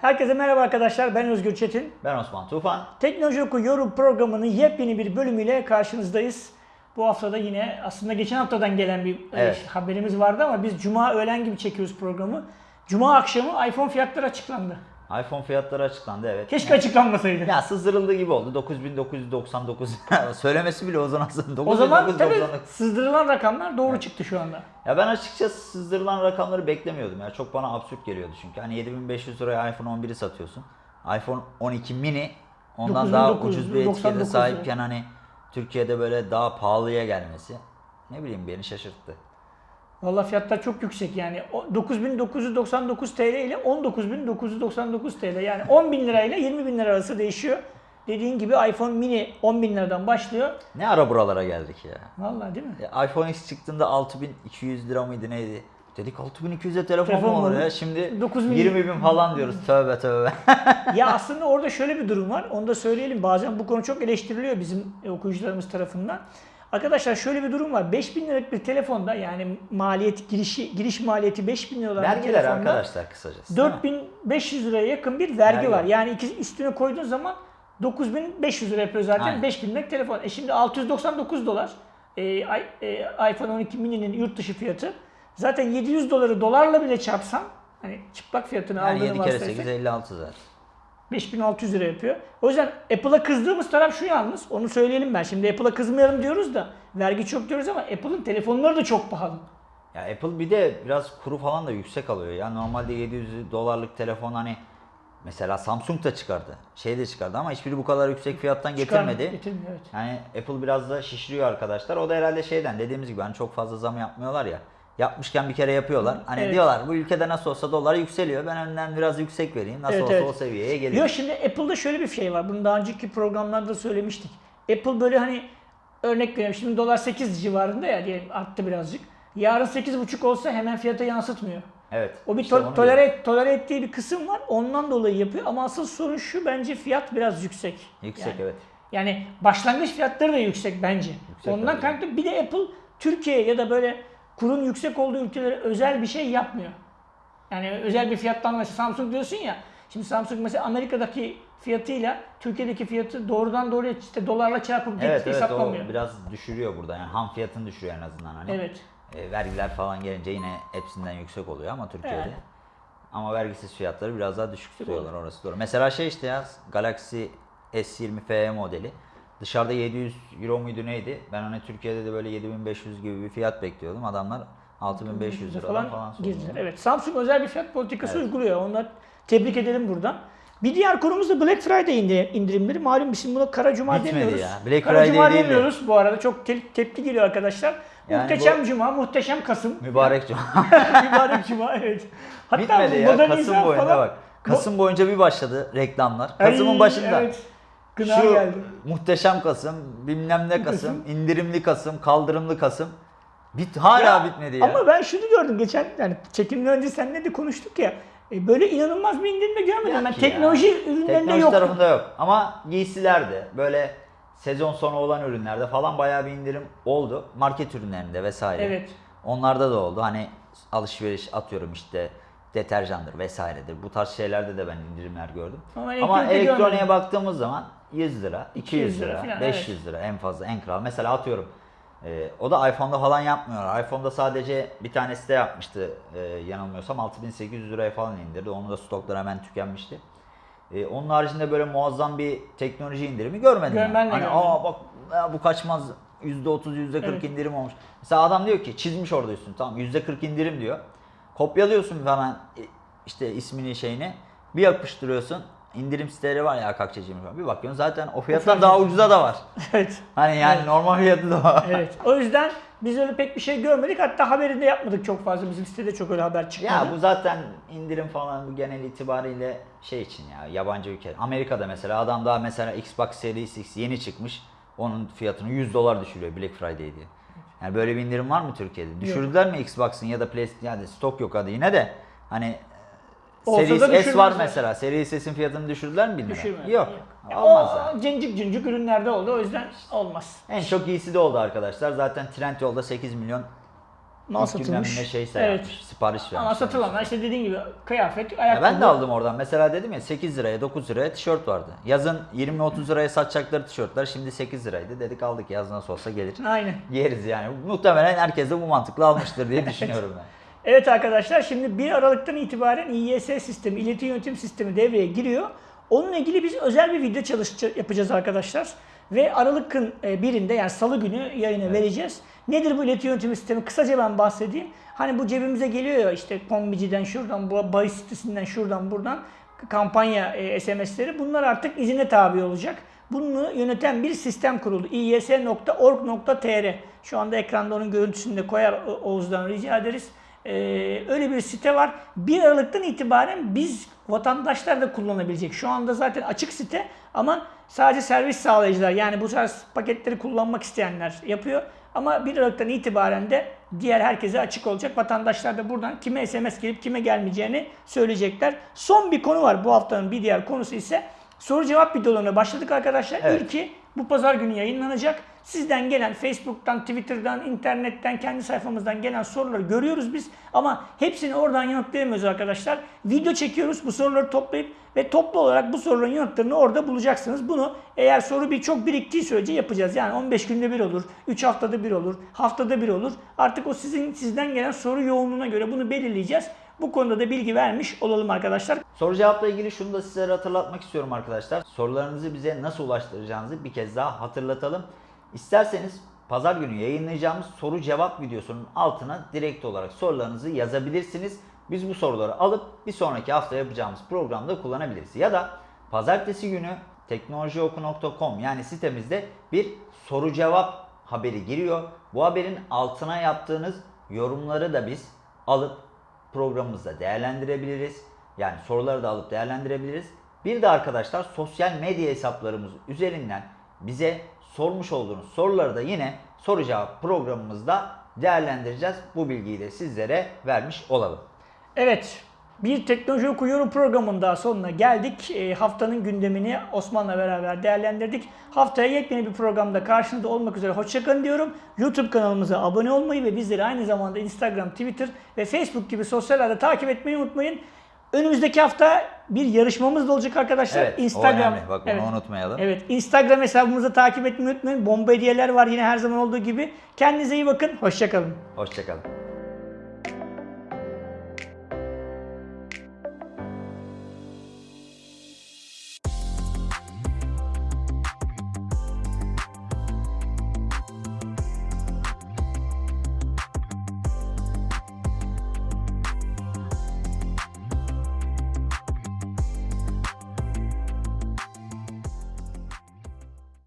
Herkese merhaba arkadaşlar. Ben Özgür Çetin. Ben Osman Tufan. Teknoloji Oku Yorum programının yepyeni bir bölümüyle karşınızdayız. Bu haftada yine aslında geçen haftadan gelen bir e, Evet. haberimiz vardı ama biz cuma öğlen gibi çekiyoruz programı. Cuma akşamı iPhone fiyatları açıklandı. iPhone fiyatları açıklandı evet. Keşke açıklanmasaydı. Ya sızdırıldığı gibi oldu. 9999. Söylemesi bile uzun aslında. o zaman tabii 9999. sızdırılan rakamlar doğru çıktı şu anda. Ya ben açıkçası sızdırılan rakamları beklemiyordum ya. Çok bana absürt geliyordu çünkü. Hani 7500 liraya iPhone 11'i satıyorsun. iPhone 12 mini ondan daha 9999 ucuz bir etikete sahipken hani Türkiye'de böyle daha pahalıya gelmesi ne bileyim beni şaşırttı. Valla fiyatlar çok yüksek yani O 9999 TL ile 19999 TL yani 10 bin lirayla 20 bin lira arası değişiyor. Dediğin gibi iPhone mini 10 bin liradan başlıyor. Ne ara buralara geldik ya. Vallahi değil mi? Ya iPhone X çıktığında 6200 lira mıydı neydi? Dedik 6200'e telefon, Telefon mu olur ya? Şimdi 9000 20 bin falan diyoruz. Tövbe tövbe. ya aslında orada şöyle bir durum var. Onu da söyleyelim. Bazen bu konu çok eleştiriliyor bizim okuyucularımız tarafından. Arkadaşlar şöyle bir durum var. 5000 liralık bir telefonda yani maliyet girişi giriş maliyeti 5000 lira olan Vergiler telefonda arkadaşlar kısacası. değil mi? 4500 liraya yakın bir vergi, Vergi var. Yani iki üstüne koyduğun zaman 9500 lira yapıyor zaten Aynen. 5000 liralık telefon. E şimdi 699 dolar e, i- e, iPhone 12 mini'nin yurt dışı fiyatı. Zaten 700 doları dolarla bile çarpsan hani çıplak fiyatını Yani aldığını 7 kere varsayarsak 8 56 zaten. 5600 lira yapıyor. O yüzden Apple'a kızdığımız taraf şu yalnız. Onu söyleyelim ben. Şimdi Apple'a kızmayalım diyoruz da vergi çok diyoruz ama Apple'ın telefonları da çok pahalı. Ya Apple bir de biraz kuru falan da yüksek alıyor. Ya normalde 700 dolarlık telefon hani mesela Samsung da çıkardı. Şey de çıkardı ama hiçbiri bu kadar yüksek fiyattan getirmedi. Getirmiyor evet. Yani Apple biraz da şişiriyor arkadaşlar. O da herhalde şeyden dediğimiz gibi hani çok fazla zam yapmıyorlar ya. Yapmışken bir kere yapıyorlar. Hani Evet. diyorlar bu ülkede nasıl olsa dolar yükseliyor. Ben önden biraz yüksek vereyim. Nasıl Evet, olsa evet. o seviyeye geliyor. Yok şimdi Apple'da şöyle bir şey var. Bunu daha önceki programlarda söylemiştik. Apple böyle hani örnek veriyorum. Şimdi dolar 8 civarında ya diyelim arttı birazcık. Yarın 8,5 olsa hemen fiyata yansıtmıyor. Evet. O bir işte to- tolere, tolere ettiği bir kısım var. Ondan dolayı yapıyor. Ama asıl sorun şu bence fiyat biraz yüksek. Yüksek Yani- evet. Yani başlangıç fiyatları da yüksek bence. Yüksek Ondan kaynaklı bir de Apple Türkiye ya da böyle kurun yüksek olduğu ülkelere özel bir şey yapmıyor. Yani özel bir fiyattan mesela Samsung diyorsun ya. Şimdi Samsung mesela Amerika'daki fiyatıyla Türkiye'deki fiyatı doğrudan doğruya işte dolarla çarpıp Evet evet, evet hesaplamıyor. o biraz düşürüyor burada. Yani ham fiyatını düşürüyor en azından hani. Evet. E, vergiler falan gelince yine hepsinden yüksek oluyor ama Türkiye'de. Evet. Ama vergisiz fiyatları biraz daha düşük tutuyorlar orası doğru. Mesela şey işte ya Galaxy S20 FE modeli. Dışarıda 700 euro muydu neydi? Ben hani Türkiye'de de böyle 7500 gibi bir fiyat bekliyordum. Adamlar 6500 liradan falan, falan girdiler. Evet. Samsung özel bir fiyat politikası Evet. uyguluyor. Onlar tebrik edelim buradan. Bir diğer konumuz da Black Friday indi- indirimleri. Malum biz şimdi buna Kara Cuma Bitmedi demiyoruz. ya. Black Kara Friday Cuma değil de. demiyoruz bu arada. Çok te- tepki geliyor arkadaşlar. Yani muhteşem bu- Cuma, muhteşem Kasım. Mübarek cuma. Mübarek Cuma evet. Hatta Bitmedi ya. Kasım boyunca falan- bak. Kasım boyunca bir başladı reklamlar. Kasım'ın başında. Evet. Gına Şu geldi. muhteşem Kasım, bilmem ne Kasım, indirimli Kasım, kaldırımlı Kasım. Bit hala Ya, bitmedi ya. Ama ben şunu gördüm geçen yani çekimden önce seninle de konuştuk ya. e, Böyle inanılmaz bir indirim de görmedim. Yok Ben teknoloji ya. ürünlerinde Teknoloji yok. tarafında yok. Ama giysilerde böyle sezon sonu olan ürünlerde falan bayağı bir indirim oldu. Market ürünlerinde vesaire. Evet. Onlarda da oldu. Hani alışveriş atıyorum işte deterjandır vesairedir. Bu tarz şeylerde de ben indirimler gördüm. Ama Ama, elektroniğe görmedim. baktığımız zaman 100 lira, 200 200 lira lira, falan, 500 lira en fazla en kral. Mesela atıyorum e, o da iPhone'da falan yapmıyorlar. iPhone'da sadece bir tanesi de yapmıştı e, yanılmıyorsam 6800 liraya falan indirdi. Onu da stoklar hemen tükenmişti. E, onun haricinde böyle muazzam bir teknoloji indirimi görmedim. Gör- yani. ben de hani görmedim. aa bak ya bu kaçmaz %30 %40 Evet. indirim olmuş. Mesela adam diyor ki çizmiş orada üstünü tamam %40 indirim diyor. Kopyalıyorsun hemen e, işte ismini şeyini bir yapıştırıyorsun. İndirim siteleri var ya Akakçeciğim falan. Bir bakıyorsun zaten o fiyattan fiyat- daha ucuza da var. Evet. Hani yani normal fiyatı da var. Evet. O yüzden biz öyle pek bir şey görmedik. Hatta haberini de yapmadık çok fazla. Bizim sitede çok öyle haber çıkmadı. Ya bu zaten indirim falan bu genel itibariyle şey için ya yabancı ülke. Amerika'da mesela adam daha mesela Xbox Series X yeni çıkmış. Onun fiyatını 100 dolar düşürüyor Black Friday diye. Yani böyle bir indirim var mı Türkiye'de? Düşürdüler mi Xbox'ın ya da PlayStation yani stok yok adı yine de hani Series S var mesela. Series S'in fiyatını düşürdüler mi bilmiyorum. Düşürmedi. Yok. Olmaz o yani. cincik cincik ürünlerde oldu. O yüzden olmaz. En çok iyisi de oldu arkadaşlar. Zaten Trendyol'da 8 milyon Mal İlk günden satılmış. ne şeyse Evet. yapmış, sipariş vermiş. Ama satılanlar işte dediğin gibi kıyafet, Ya ayakkabı. ben de aldım oradan. Mesela dedim ya 8 liraya 9 liraya tişört vardı. Yazın 20-30 liraya satacakları tişörtler şimdi 8 liraydı. Dedik aldık yaz nasıl olsa gelir. Aynen. Yeriz yani. Muhtemelen herkes de bu mantıkla almıştır diye düşünüyorum ben. Evet arkadaşlar şimdi 1 Aralık'tan itibaren İYS sistemi, ileti yönetim sistemi devreye giriyor. Onunla ilgili biz özel bir video çalış yapacağız arkadaşlar. Ve Aralık'ın e, birinde yani salı günü yayına vereceğiz. Nedir bu ileti yönetim sistemi? Kısaca ben bahsedeyim. Hani bu cebimize geliyor ya işte kombiciden şuradan, bu bahis sitesinden şuradan buradan kampanya e, SMS'leri. Bunlar artık izine tabi olacak. Bunu yöneten bir sistem kuruldu. iys.org.tr Şu anda ekranda onun görüntüsünü de koyar Oğuz'dan rica ederiz. Ee, öyle bir site var. 1 Aralık'tan itibaren biz vatandaşlar da kullanabilecek. Şu anda zaten açık site ama sadece servis sağlayıcılar yani bu tarz paketleri kullanmak isteyenler yapıyor. Ama 1 Aralık'tan itibaren de diğer herkese açık olacak. Vatandaşlar da buradan kime SMS gelip kime gelmeyeceğini söyleyecekler. Son bir konu var bu haftanın bir diğer konusu ise soru cevap videolarına başladık arkadaşlar. Evet. İlki bu pazar günü yayınlanacak. Sizden gelen Facebook'tan, Twitter'dan, internetten, kendi sayfamızdan gelen soruları görüyoruz biz. Ama hepsini oradan yanıtlayamıyoruz arkadaşlar. Video çekiyoruz bu soruları toplayıp ve toplu olarak bu soruların yanıtlarını orada bulacaksınız. Bunu eğer soru bir çok biriktiği sürece yapacağız. Yani 15 günde bir olur, 3 haftada bir olur, haftada bir olur. Artık o sizin sizden gelen soru yoğunluğuna göre bunu belirleyeceğiz. Bu konuda da bilgi vermiş olalım arkadaşlar. Soru cevapla ilgili şunu da sizlere hatırlatmak istiyorum arkadaşlar. Sorularınızı bize nasıl ulaştıracağınızı bir kez daha hatırlatalım. İsterseniz pazar günü yayınlayacağımız soru cevap videosunun altına direkt olarak sorularınızı yazabilirsiniz. Biz bu soruları alıp bir sonraki hafta yapacağımız programda kullanabiliriz. Ya da pazartesi günü teknolojioku.com yani sitemizde bir soru cevap haberi giriyor. Bu haberin altına yaptığınız yorumları da biz alıp programımızda değerlendirebiliriz. Yani soruları da alıp değerlendirebiliriz. Bir de arkadaşlar sosyal medya hesaplarımız üzerinden bize sormuş olduğunuz soruları da yine soru cevap programımızda değerlendireceğiz. Bu bilgiyi de sizlere vermiş olalım. Evet, bir teknoloji okuyorum programının daha sonuna geldik. E, haftanın gündemini Osman'la beraber değerlendirdik. Haftaya yepyeni bir programda karşınızda olmak üzere hoşçakalın diyorum. YouTube kanalımıza abone olmayı ve bizleri aynı zamanda Instagram, Twitter ve Facebook gibi sosyal ağda takip etmeyi unutmayın. Önümüzdeki hafta bir yarışmamız da olacak arkadaşlar. Evet, o önemli. Bak bunu unutmayalım. Evet, Instagram hesabımızı takip etmeyi unutmayın. Bomba hediyeler var yine her zaman olduğu gibi. Kendinize iyi bakın, hoşçakalın. Hoşçakalın.